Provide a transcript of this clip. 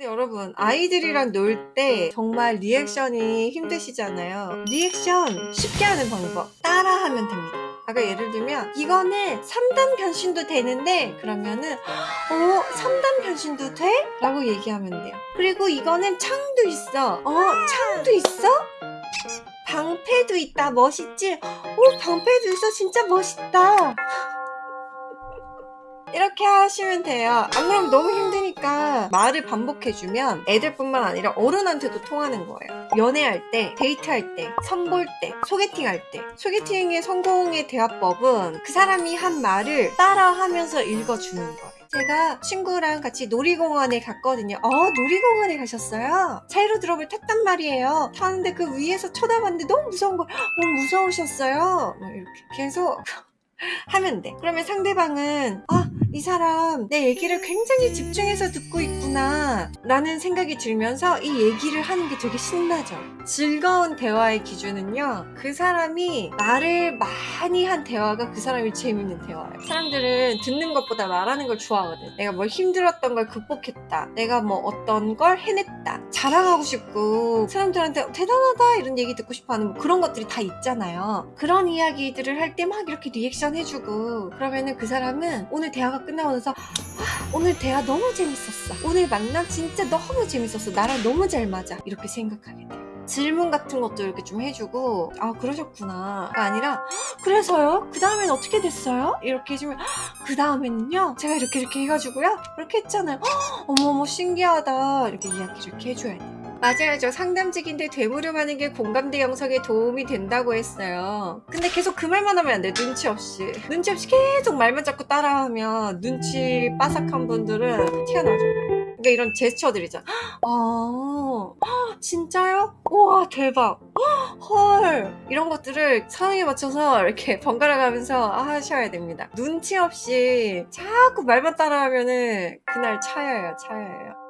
근데 여러분 아이들이랑 놀 때 정말 리액션이 힘드시잖아요. 리액션 쉽게 하는 방법 따라하면 됩니다. 아까 예를 들면 이거는 3단 변신도 되는데 그러면은 어 3단 변신도 돼? 라고 얘기하면 돼요. 그리고 이거는 창도 있어. 어 창도 있어? 방패도 있다. 멋있지? 오 방패도 있어. 진짜 멋있다. 이렇게 하시면 돼요. 안 그러면 너무 힘 말을 반복해주면 애들뿐만 아니라 어른한테도 통하는 거예요. 연애할 때, 데이트할 때, 선볼 때, 소개팅할 때. 소개팅의 성공의 대화법은 그 사람이 한 말을 따라하면서 읽어주는 거예요. 제가 친구랑 같이 놀이공원에 갔거든요. 어 놀이공원에 가셨어요? 자이로 드롭을 탔단 말이에요. 타는데 그 위에서 쳐다봤는데 너무 무서운 거예요 너무 무서우셨어요? 이렇게 계속 하면 돼. 그러면 상대방은 아이 사람 내 얘기를 굉장히 집중해서 듣고 있구나 라는 생각이 들면서 이 얘기를 하는 게 되게 신나죠. 즐거운 대화의 기준은요 그 사람이 말을 많이 한 대화가 그 사람이 재밌는 대화예요. 사람들은 듣는 것보다 말하는 걸 좋아하거든. 내가 뭘 힘들었던 걸 극복했다. 내가 뭐 어떤 걸 해냈다. 자랑하고 싶고 사람들한테 대단하다 이런 얘기 듣고 싶어하는 뭐 그런 것들이 다 있잖아요. 그런 이야기들을 할 때 막 이렇게 리액션 해주고 그러면은 그 사람은 오늘 대화가 끝나고 나서 아, 오늘 대화 너무 재밌었어. 오늘 만남 진짜 너무 재밌었어. 나랑 너무 잘 맞아. 이렇게 생각하게 돼요 질문 같은 것도 이렇게 좀 해주고 아 그러셨구나 가 아니라 그래서요? 그 다음엔 어떻게 됐어요? 이렇게 해주면 그 다음에는요 제가 이렇게 이렇게 해가지고요 그렇게 했잖아요 어머머 신기하다 이렇게 이야기를 이렇게 해줘야 돼요 맞아요. 저 상담직인데 되물음하는 게 공감대 형성에 도움이 된다고 했어요. 근데 계속 그 말만 하면 안 돼. 눈치 없이. 눈치 없이 계속 말만 자꾸 따라하면 눈치 빠삭한 분들은 나죠. 그러니까 이런 제스처들이잖아. 아, 진짜요? 우와 대박. 헐 이런 것들을 상황에 맞춰서 이렇게 번갈아 가면서 하셔야 됩니다. 눈치 없이 자꾸 말만 따라하면은 그날 차여요 차여요.